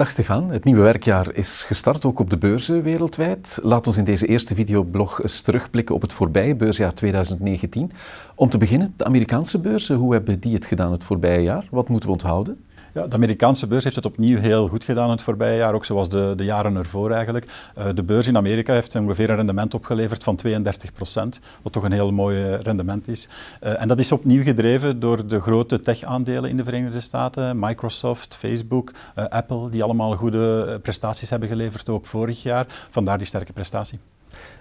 Dag Stefan, het nieuwe werkjaar is gestart ook op de beurzen wereldwijd. Laat ons in deze eerste videoblog eens terugblikken op het voorbije beursjaar 2019. Om te beginnen, de Amerikaanse beurzen, hoe hebben die het gedaan het voorbije jaar? Wat moeten we onthouden? Ja, de Amerikaanse beurs heeft het opnieuw heel goed gedaan het voorbije jaar, ook zoals de, de jaren ervoor eigenlijk. Uh, de beurs in Amerika heeft ongeveer een rendement opgeleverd van 32 procent, wat toch een heel mooi rendement is. Uh, en dat is opnieuw gedreven door de grote tech-aandelen in de Verenigde Staten, Microsoft, Facebook, Apple, die allemaal goede prestaties hebben geleverd, ook vorig jaar. Vandaar die sterke prestatie.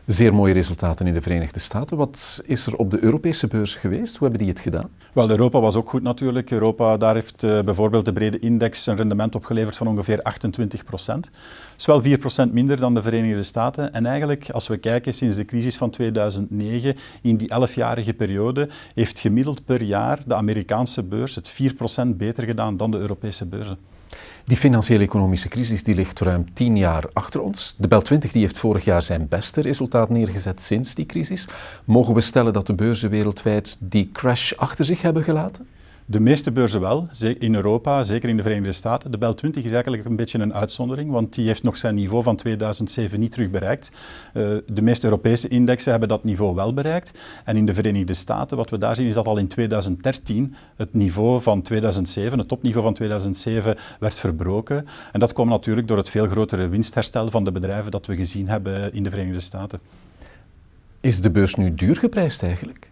Zeer mooie resultaten in de Verenigde Staten. Wat is er op de Europese beurs geweest? Hoe hebben die het gedaan? Wel, Europa was ook goed natuurlijk. Europa, daar heeft uh, bijvoorbeeld de brede index een rendement opgeleverd van ongeveer 28 procent. Dat is wel 4 procent minder dan de Verenigde Staten. En eigenlijk, als we kijken sinds de crisis van 2009, in die 11-jarige periode, heeft gemiddeld per jaar de Amerikaanse beurs het 4 procent beter gedaan dan de Europese beurzen. Die financiële economische crisis die ligt ruim tien jaar achter ons. De Bel 20 die heeft vorig jaar zijn beste resultaat neergezet sinds die crisis. Mogen we stellen dat de beurzen wereldwijd die crash achter zich hebben gelaten? De meeste beurzen wel, in Europa, zeker in de Verenigde Staten. De Bel 20 is eigenlijk een beetje een uitzondering, want die heeft nog zijn niveau van 2007 niet terug bereikt. Uh, de meeste Europese indexen hebben dat niveau wel bereikt. En in de Verenigde Staten, wat we daar zien, is dat al in 2013 het niveau van 2007, het topniveau van 2007, werd verbroken. En dat kwam natuurlijk door het veel grotere winstherstel van de bedrijven dat we gezien hebben in de Verenigde Staten. Is de beurs nu duur geprijsd eigenlijk?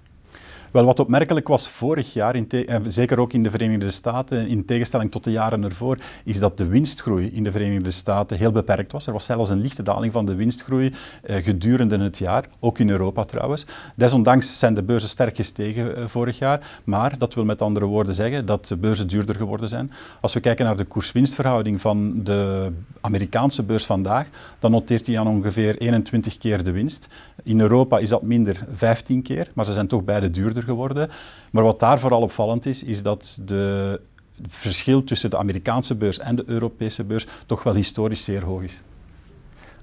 Wel, wat opmerkelijk was vorig jaar, in en zeker ook in de Verenigde Staten, in tegenstelling tot de jaren ervoor, is dat de winstgroei in de Verenigde Staten heel beperkt was. Er was zelfs een lichte daling van de winstgroei eh, gedurende het jaar, ook in Europa trouwens. Desondanks zijn de beurzen sterk gestegen eh, vorig jaar, maar dat wil met andere woorden zeggen dat de beurzen duurder geworden zijn. Als we kijken naar de koers-winstverhouding van de Amerikaanse beurs vandaag, dan noteert hij aan ongeveer 21 keer de winst. In Europa is dat minder 15 keer, maar ze zijn toch beide duurder geworden. Maar wat daar vooral opvallend is, is dat de het verschil tussen de Amerikaanse beurs en de Europese beurs toch wel historisch zeer hoog is.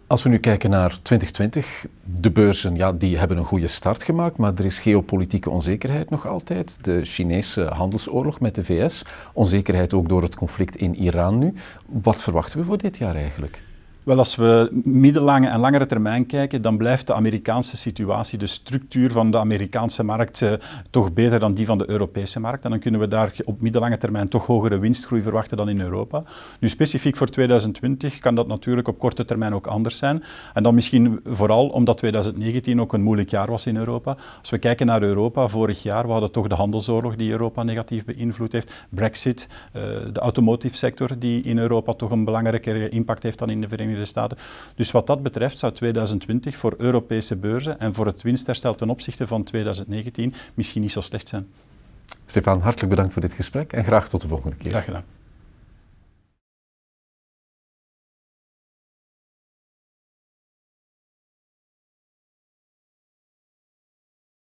Als we nu kijken naar 2020, de beurzen ja, die hebben een goede start gemaakt, maar er is geopolitieke onzekerheid nog altijd. De Chinese handelsoorlog met de VS, onzekerheid ook door het conflict in Iran nu. Wat verwachten we voor dit jaar eigenlijk? Wel, als we middellange en langere termijn kijken, dan blijft de Amerikaanse situatie, de structuur van de Amerikaanse markt, eh, toch beter dan die van de Europese markt. En dan kunnen we daar op middellange termijn toch hogere winstgroei verwachten dan in Europa. Nu, specifiek voor 2020 kan dat natuurlijk op korte termijn ook anders zijn. En dan misschien vooral omdat 2019 ook een moeilijk jaar was in Europa. Als we kijken naar Europa, vorig jaar, we hadden toch de handelsoorlog die Europa negatief beïnvloed heeft, Brexit, uh, de automotive sector die in Europa toch een belangrijkere impact heeft dan in de Verenigde Staten. Dus wat dat betreft zou 2020 voor Europese beurzen en voor het winstherstel ten opzichte van 2019 misschien niet zo slecht zijn. Stefan, hartelijk bedankt voor dit gesprek en graag tot de volgende keer. Graag gedaan.